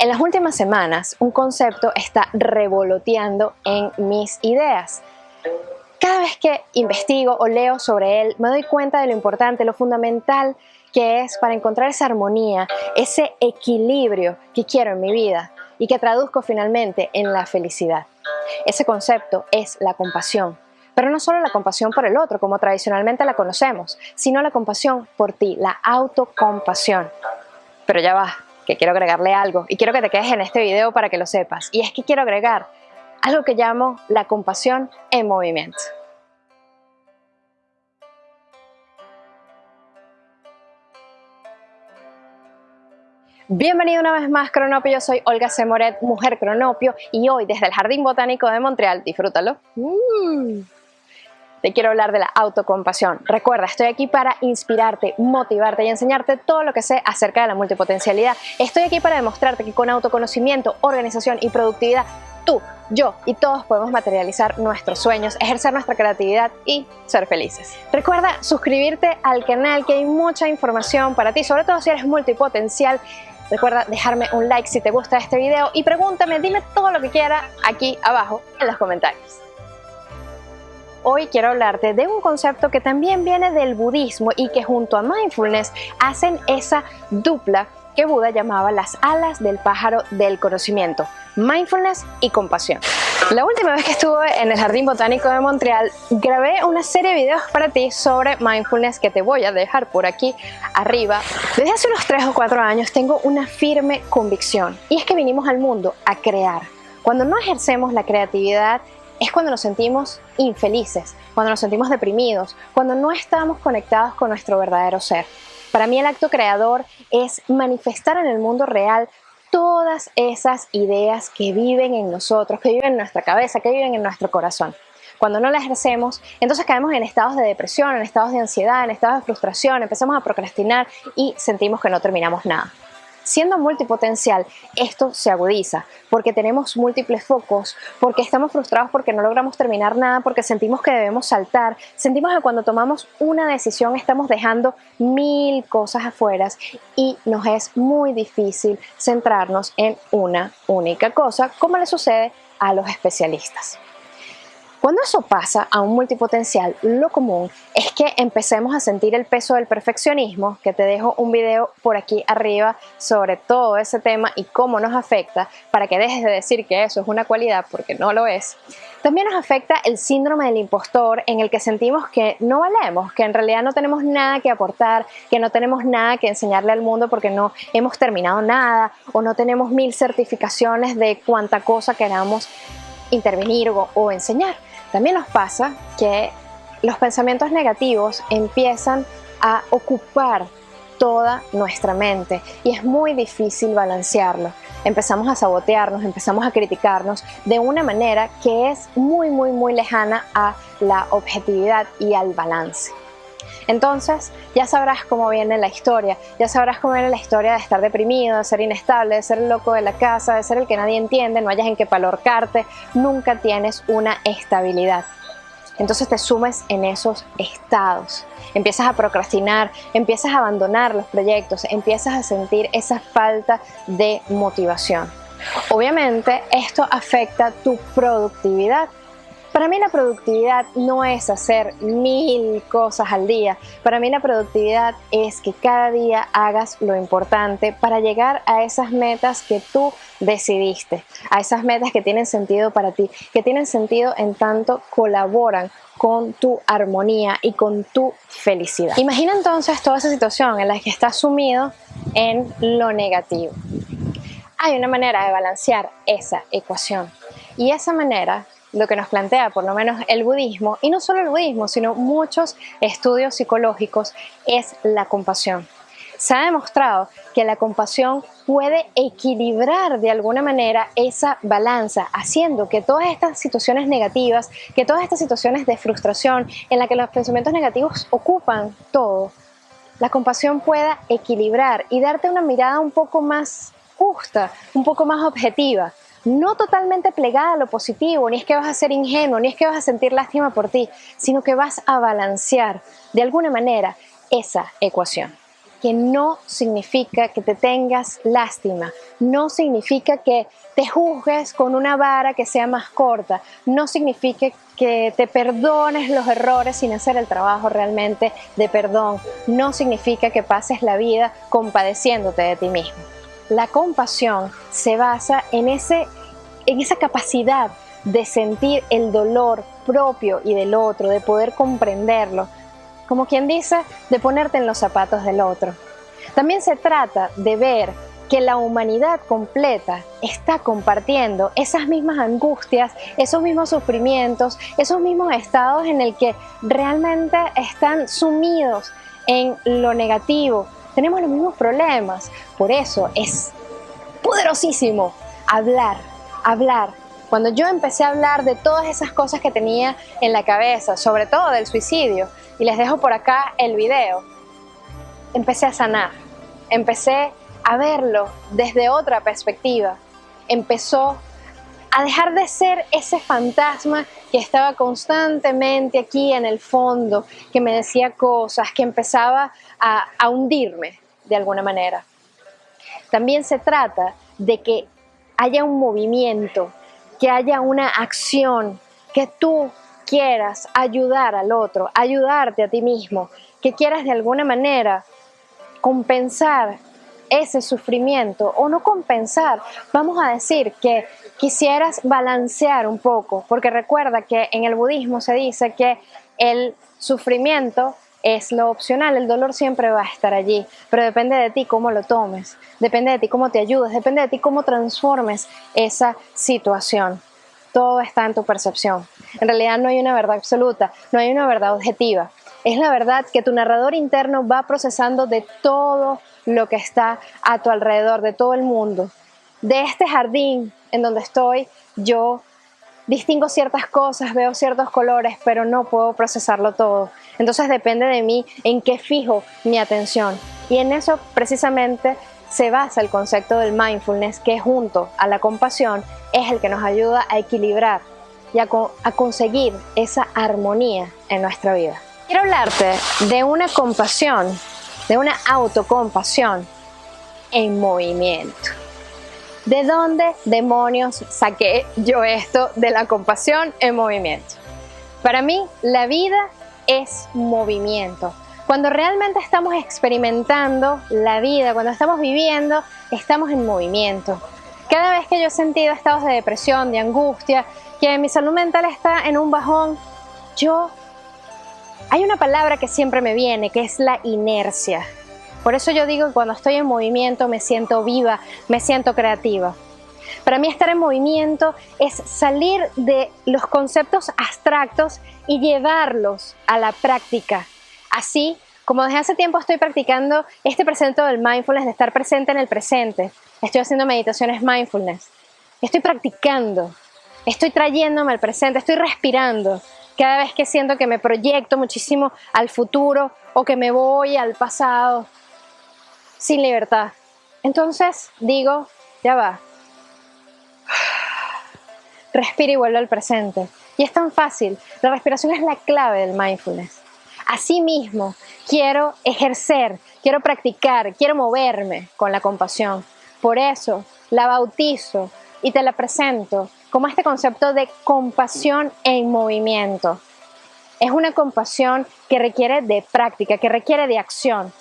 En las últimas semanas, un concepto está revoloteando en mis ideas. Cada vez que investigo o leo sobre él, me doy cuenta de lo importante, lo fundamental que es para encontrar esa armonía, ese equilibrio que quiero en mi vida y que traduzco finalmente en la felicidad. Ese concepto es la compasión. Pero no solo la compasión por el otro, como tradicionalmente la conocemos, sino la compasión por ti, la autocompasión. Pero ya va, que quiero agregarle algo y quiero que te quedes en este video para que lo sepas. Y es que quiero agregar algo que llamo la compasión en movimiento. Bienvenido una vez más Cronopio, yo soy Olga Semoret, mujer Cronopio y hoy desde el Jardín Botánico de Montreal, disfrútalo. Mm te quiero hablar de la autocompasión. Recuerda, estoy aquí para inspirarte, motivarte y enseñarte todo lo que sé acerca de la multipotencialidad. Estoy aquí para demostrarte que con autoconocimiento, organización y productividad, tú, yo y todos podemos materializar nuestros sueños, ejercer nuestra creatividad y ser felices. Recuerda suscribirte al canal que hay mucha información para ti, sobre todo si eres multipotencial. Recuerda dejarme un like si te gusta este video y pregúntame, dime todo lo que quieras aquí abajo en los comentarios. Hoy quiero hablarte de un concepto que también viene del budismo y que junto a mindfulness hacen esa dupla que Buda llamaba las alas del pájaro del conocimiento, mindfulness y compasión. La última vez que estuve en el Jardín Botánico de Montreal grabé una serie de videos para ti sobre mindfulness que te voy a dejar por aquí arriba. Desde hace unos 3 o 4 años tengo una firme convicción y es que vinimos al mundo a crear. Cuando no ejercemos la creatividad es cuando nos sentimos infelices, cuando nos sentimos deprimidos, cuando no estamos conectados con nuestro verdadero ser. Para mí el acto creador es manifestar en el mundo real todas esas ideas que viven en nosotros, que viven en nuestra cabeza, que viven en nuestro corazón. Cuando no las ejercemos, entonces caemos en estados de depresión, en estados de ansiedad, en estados de frustración, empezamos a procrastinar y sentimos que no terminamos nada. Siendo multipotencial, esto se agudiza porque tenemos múltiples focos, porque estamos frustrados porque no logramos terminar nada, porque sentimos que debemos saltar, sentimos que cuando tomamos una decisión estamos dejando mil cosas afuera y nos es muy difícil centrarnos en una única cosa, como le sucede a los especialistas. Cuando eso pasa a un multipotencial, lo común es que empecemos a sentir el peso del perfeccionismo, que te dejo un video por aquí arriba sobre todo ese tema y cómo nos afecta, para que dejes de decir que eso es una cualidad, porque no lo es. También nos afecta el síndrome del impostor, en el que sentimos que no valemos, que en realidad no tenemos nada que aportar, que no tenemos nada que enseñarle al mundo porque no hemos terminado nada o no tenemos mil certificaciones de cuánta cosa queramos intervenir o, enseñar. También nos pasa que los pensamientos negativos empiezan a ocupar toda nuestra mente y es muy difícil balancearlo. Empezamos a sabotearnos, empezamos a criticarnos de una manera que es muy, muy, muy lejana a la objetividad y al balance. Entonces ya sabrás cómo viene la historia, ya sabrás cómo viene la historia de estar deprimido, de ser inestable, de ser el loco de la casa, de ser el que nadie entiende, no hayas en qué palorcarte, nunca tienes una estabilidad. Entonces te sumes en esos estados, empiezas a procrastinar, empiezas a abandonar los proyectos, empiezas a sentir esa falta de motivación. Obviamente esto afecta tu productividad para mí la productividad no es hacer mil cosas al día. Para mí la productividad es que cada día hagas lo importante para llegar a esas metas que tú decidiste, a esas metas que tienen sentido para ti, que tienen sentido en tanto colaboran con tu armonía y con tu felicidad. Imagina entonces toda esa situación en la que estás sumido en lo negativo. Hay una manera de balancear esa ecuación y esa manera lo que nos plantea por lo menos el budismo, y no solo el budismo, sino muchos estudios psicológicos, es la compasión. Se ha demostrado que la compasión puede equilibrar de alguna manera esa balanza, haciendo que todas estas situaciones negativas, que todas estas situaciones de frustración en las que los pensamientos negativos ocupan todo, la compasión pueda equilibrar y darte una mirada un poco más justa, un poco más objetiva no totalmente plegada a lo positivo, ni es que vas a ser ingenuo, ni es que vas a sentir lástima por ti, sino que vas a balancear de alguna manera esa ecuación. que no significa que te tengas lástima, no significa que te juzgues con una vara que sea más corta, no significa que te perdones los errores sin hacer el trabajo realmente de perdón, no significa que pases la vida compadeciéndote de ti mismo. La compasión se basa en, ese, en esa capacidad de sentir el dolor propio y del otro, de poder comprenderlo, como quien dice, de ponerte en los zapatos del otro. También se trata de ver que la humanidad completa está compartiendo esas mismas angustias, esos mismos sufrimientos, esos mismos estados en el que realmente están sumidos en lo negativo. Tenemos los mismos problemas. Por eso es poderosísimo hablar, hablar. Cuando yo empecé a hablar de todas esas cosas que tenía en la cabeza, sobre todo del suicidio, y les dejo por acá el video, empecé a sanar, empecé a verlo desde otra perspectiva, empezó a dejar de ser ese fantasma que estaba constantemente aquí en el fondo, que me decía cosas, que empezaba a, a hundirme de alguna manera. También se trata de que haya un movimiento, que haya una acción, que tú quieras ayudar al otro, ayudarte a ti mismo, que quieras de alguna manera compensar ese sufrimiento o no compensar, vamos a decir que quisieras balancear un poco, porque recuerda que en el budismo se dice que el sufrimiento es lo opcional, el dolor siempre va a estar allí, pero depende de ti cómo lo tomes, depende de ti cómo te ayudes, depende de ti cómo transformes esa situación. Todo está en tu percepción. En realidad no hay una verdad absoluta, no hay una verdad objetiva. Es la verdad que tu narrador interno va procesando de todo lo que está a tu alrededor, de todo el mundo. De este jardín en donde estoy, yo distingo ciertas cosas, veo ciertos colores, pero no puedo procesarlo todo. Entonces depende de mí en qué fijo mi atención. Y en eso precisamente se basa el concepto del mindfulness, que junto a la compasión es el que nos ayuda a equilibrar y a, a conseguir esa armonía en nuestra vida. Quiero hablarte de una compasión de una autocompasión en movimiento. ¿De dónde demonios saqué yo esto de la compasión en movimiento? Para mí, la vida es movimiento. Cuando realmente estamos experimentando la vida, cuando estamos viviendo, estamos en movimiento. Cada vez que yo he sentido estados de depresión, de angustia, que mi salud mental está en un bajón, yo hay una palabra que siempre me viene, que es la inercia. Por eso yo digo que cuando estoy en movimiento me siento viva, me siento creativa. Para mí estar en movimiento es salir de los conceptos abstractos y llevarlos a la práctica. Así como desde hace tiempo estoy practicando este presente del mindfulness, de estar presente en el presente. Estoy haciendo meditaciones mindfulness. Estoy practicando. Estoy trayéndome al presente. Estoy respirando cada vez que siento que me proyecto muchísimo al futuro o que me voy al pasado sin libertad. Entonces digo, ya va, respira y vuelve al presente. Y es tan fácil, la respiración es la clave del mindfulness. Asimismo, quiero ejercer, quiero practicar, quiero moverme con la compasión. Por eso la bautizo y te la presento como este concepto de compasión en movimiento. Es una compasión que requiere de práctica, que requiere de acción,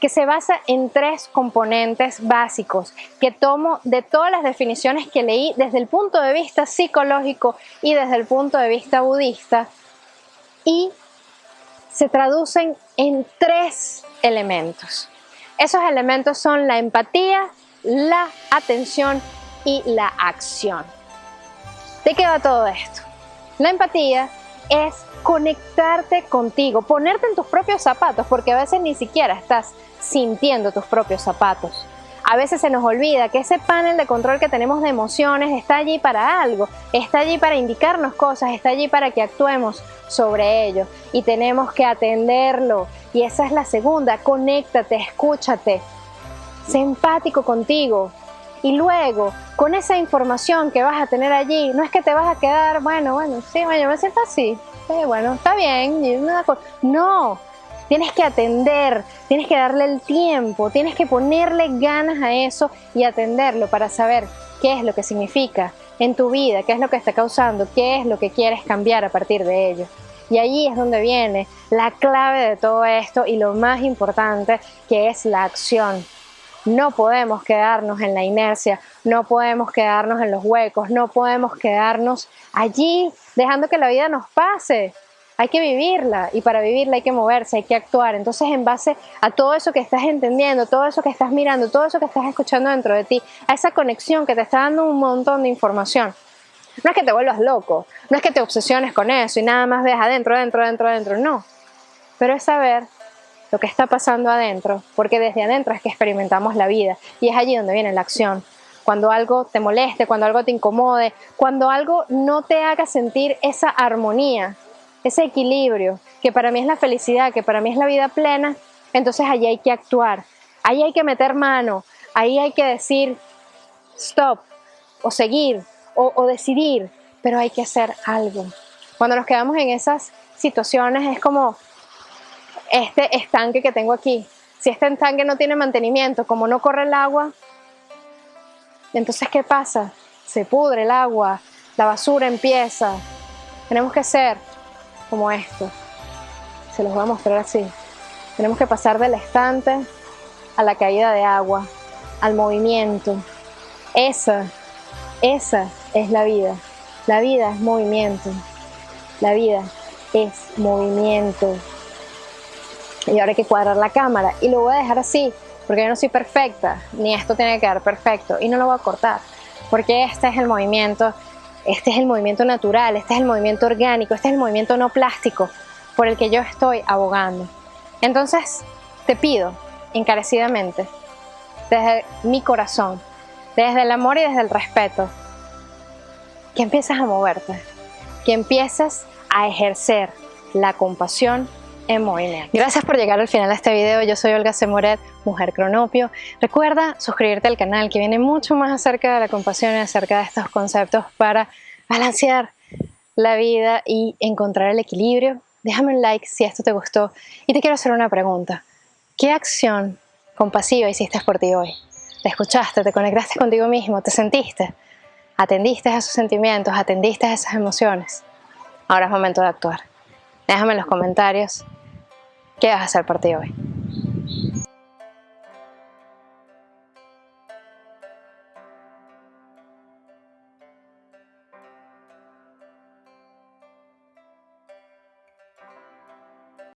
que se basa en tres componentes básicos que tomo de todas las definiciones que leí desde el punto de vista psicológico y desde el punto de vista budista y se traducen en tres elementos. Esos elementos son la empatía, la atención y la acción. ¿De qué todo esto? La empatía es conectarte contigo, ponerte en tus propios zapatos, porque a veces ni siquiera estás sintiendo tus propios zapatos. A veces se nos olvida que ese panel de control que tenemos de emociones está allí para algo, está allí para indicarnos cosas, está allí para que actuemos sobre ello y tenemos que atenderlo. Y esa es la segunda, conéctate, escúchate, sé empático contigo, y luego con esa información que vas a tener allí, no es que te vas a quedar, bueno, bueno, sí, bueno, me siento así, bueno, está bien, no, tienes que atender, tienes que darle el tiempo, tienes que ponerle ganas a eso y atenderlo para saber qué es lo que significa en tu vida, qué es lo que está causando, qué es lo que quieres cambiar a partir de ello. Y allí es donde viene la clave de todo esto y lo más importante que es la acción. No podemos quedarnos en la inercia, no podemos quedarnos en los huecos, no podemos quedarnos allí dejando que la vida nos pase. Hay que vivirla y para vivirla hay que moverse, hay que actuar. Entonces en base a todo eso que estás entendiendo, todo eso que estás mirando, todo eso que estás escuchando dentro de ti, a esa conexión que te está dando un montón de información. No es que te vuelvas loco, no es que te obsesiones con eso y nada más ves adentro, adentro, adentro, adentro, no. Pero es saber lo que está pasando adentro, porque desde adentro es que experimentamos la vida y es allí donde viene la acción. Cuando algo te moleste, cuando algo te incomode, cuando algo no te haga sentir esa armonía, ese equilibrio, que para mí es la felicidad, que para mí es la vida plena, entonces allí hay que actuar, ahí hay que meter mano, ahí hay que decir stop o seguir o, o decidir, pero hay que hacer algo. Cuando nos quedamos en esas situaciones es como, este estanque que tengo aquí. Si este estanque no tiene mantenimiento, como no corre el agua, entonces ¿qué pasa? Se pudre el agua, la basura empieza. Tenemos que ser como esto. Se los voy a mostrar así. Tenemos que pasar del estante a la caída de agua, al movimiento. Esa, esa es la vida. La vida es movimiento. La vida es movimiento y ahora hay que cuadrar la cámara y lo voy a dejar así porque yo no soy perfecta ni esto tiene que quedar perfecto y no lo voy a cortar porque este es el movimiento este es el movimiento natural, este es el movimiento orgánico, este es el movimiento no plástico por el que yo estoy abogando. Entonces, te pido encarecidamente, desde mi corazón, desde el amor y desde el respeto, que empieces a moverte, que empieces a ejercer la compasión en. Gracias por llegar al final de este video. Yo soy Olga Semoret, Mujer Cronopio. Recuerda suscribirte al canal que viene mucho más acerca de la compasión y acerca de estos conceptos para balancear la vida y encontrar el equilibrio. Déjame un like si esto te gustó y te quiero hacer una pregunta. ¿Qué acción compasiva hiciste por ti hoy? ¿Te escuchaste? ¿Te conectaste contigo mismo? ¿Te sentiste? ¿Atendiste a esos sentimientos? ¿Atendiste a esas emociones? Ahora es momento de actuar. Déjame en los comentarios qué vas a hacer por ti hoy.